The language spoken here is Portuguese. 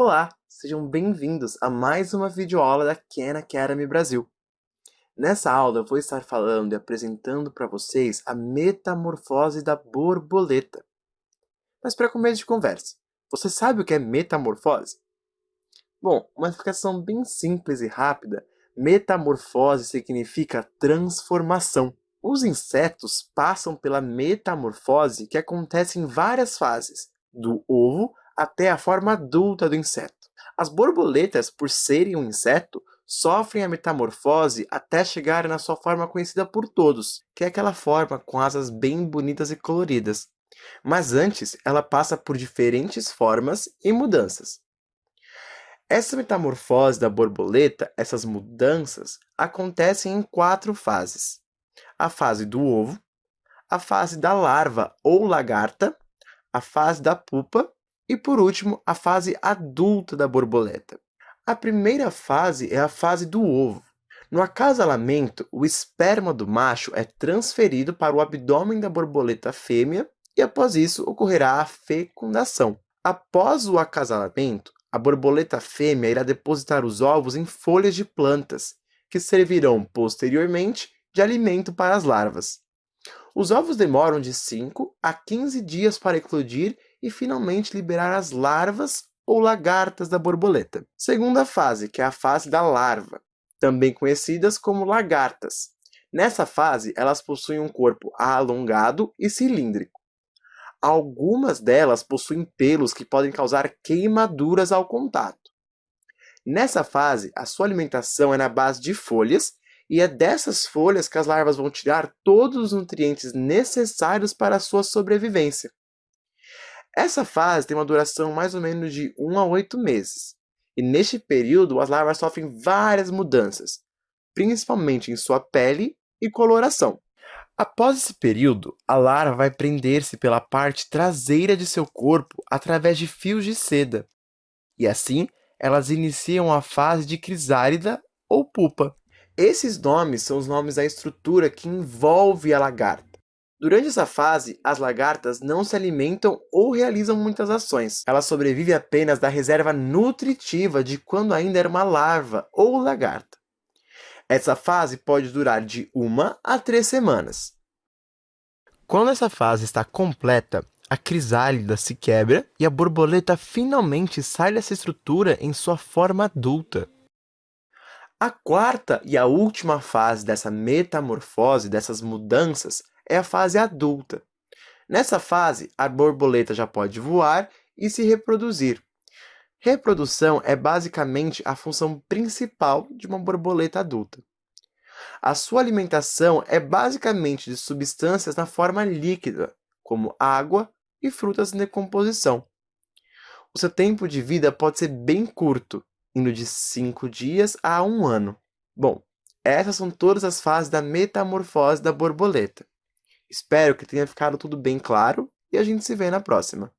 Olá, sejam bem-vindos a mais uma videoaula da Khan Academy Brasil. Nessa aula eu vou estar falando e apresentando para vocês a metamorfose da borboleta. Mas para começo de conversa, você sabe o que é metamorfose? Bom, uma explicação bem simples e rápida, metamorfose significa transformação. Os insetos passam pela metamorfose que acontece em várias fases, do ovo até a forma adulta do inseto. As borboletas, por serem um inseto, sofrem a metamorfose até chegar na sua forma conhecida por todos, que é aquela forma com asas bem bonitas e coloridas. Mas antes, ela passa por diferentes formas e mudanças. Essa metamorfose da borboleta, essas mudanças, acontecem em quatro fases. A fase do ovo, a fase da larva ou lagarta, a fase da pupa e por último, a fase adulta da borboleta. A primeira fase é a fase do ovo. No acasalamento, o esperma do macho é transferido para o abdômen da borboleta fêmea e após isso ocorrerá a fecundação. Após o acasalamento, a borboleta fêmea irá depositar os ovos em folhas de plantas, que servirão posteriormente de alimento para as larvas. Os ovos demoram de 5 a 15 dias para eclodir e finalmente liberar as larvas ou lagartas da borboleta. Segunda fase, que é a fase da larva, também conhecidas como lagartas. Nessa fase, elas possuem um corpo alongado e cilíndrico. Algumas delas possuem pelos que podem causar queimaduras ao contato. Nessa fase, a sua alimentação é na base de folhas e é dessas folhas que as larvas vão tirar todos os nutrientes necessários para a sua sobrevivência. Essa fase tem uma duração mais ou menos de 1 a 8 meses, e neste período as larvas sofrem várias mudanças, principalmente em sua pele e coloração. Após esse período, a larva vai prender-se pela parte traseira de seu corpo através de fios de seda, e assim elas iniciam a fase de crisálida ou pupa. Esses nomes são os nomes da estrutura que envolve a lagarta. Durante essa fase, as lagartas não se alimentam ou realizam muitas ações. Ela sobrevive apenas da reserva nutritiva de quando ainda era uma larva ou lagarta. Essa fase pode durar de uma a três semanas. Quando essa fase está completa, a crisálida se quebra e a borboleta finalmente sai dessa estrutura em sua forma adulta. A quarta e a última fase dessa metamorfose, dessas mudanças, é a fase adulta. Nessa fase, a borboleta já pode voar e se reproduzir. Reprodução é basicamente a função principal de uma borboleta adulta. A sua alimentação é basicamente de substâncias na forma líquida, como água e frutas em decomposição. O seu tempo de vida pode ser bem curto, indo de 5 dias a um ano. Bom, essas são todas as fases da metamorfose da borboleta. Espero que tenha ficado tudo bem claro e a gente se vê na próxima.